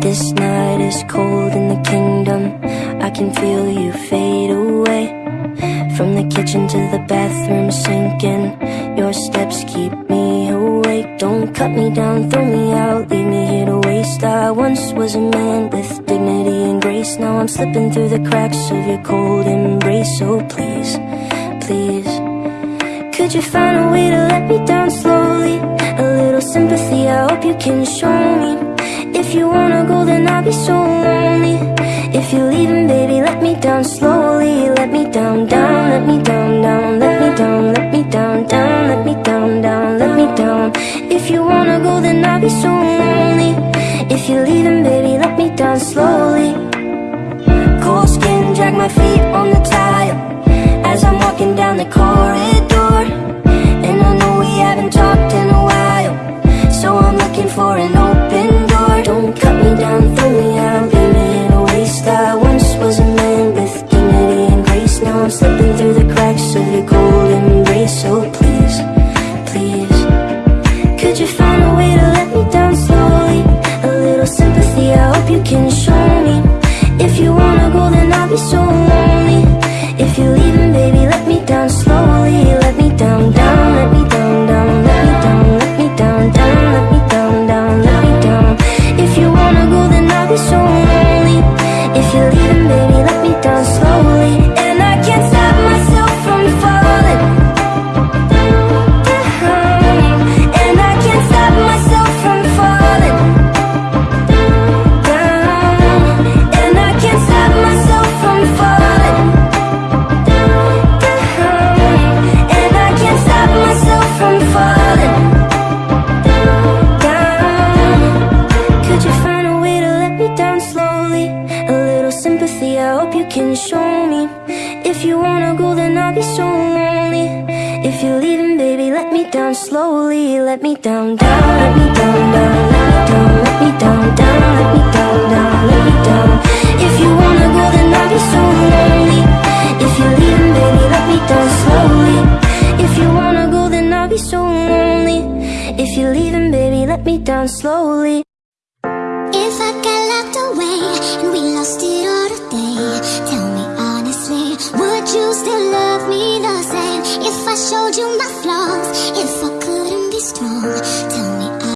this night is cold in the kingdom. I can feel you fade away. From the kitchen to the bathroom sinking. Your steps keep me awake. Don't cut me down, throw me out Leave me here to waste. I once was a man with dignity and grace. Now I'm slipping through the cracks of your cold embrace. So please, please. Could you find a way to let me down slowly? A little sympathy, I hope you can show me If you wanna go then I'll be so lonely. If you're leaving baby let me down slowly. Let me down, down, let me down, down. Let me down, let me down, down. Let me down, down, let me down. If you wanna go then I'll be so lonely. If you're leaving baby let me down slowly. Cold skin, drag my feet on the tile. As I'm walking down the corridor I'm slipping through the cracks of your cold embrace So please, please Could you find a way to let me down slowly? A little sympathy, I hope you can show me. If you wanna go then I'll be so lonely. If you're leaving baby let me down slowly can show me? If you wanna go then I'll be so lonely. If you're leaving baby let me down slowly. Let me down, down, let me down, down Let me down, down, Let me down, down, If you wanna go then I'll be so lonely. If you're leaving baby let me down slowly. If you wanna go then I'll be so lonely. If you're leaving baby let me down slowly. If I got locked away we I showed you my flaws,